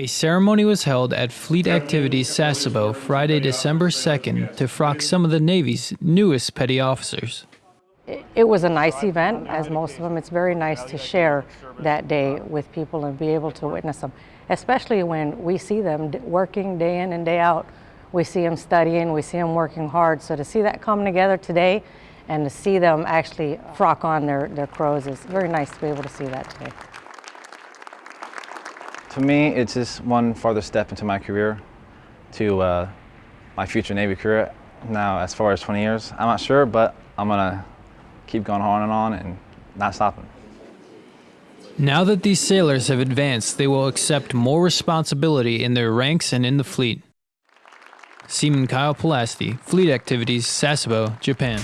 A ceremony was held at Fleet Activities Sasebo Friday, December 2nd to frock some of the Navy's newest petty officers. It was a nice event, as most of them. It's very nice to share that day with people and be able to witness them, especially when we see them working day in and day out. We see them studying, we see them working hard. So to see that come together today and to see them actually frock on their, their crows is very nice to be able to see that today. To me, it's just one further step into my career to uh, my future Navy career. Now, as far as 20 years, I'm not sure, but I'm gonna keep going on and on and not stopping. Now that these sailors have advanced, they will accept more responsibility in their ranks and in the fleet. Seaman Kyle Pelasti, Fleet Activities, Sasebo, Japan.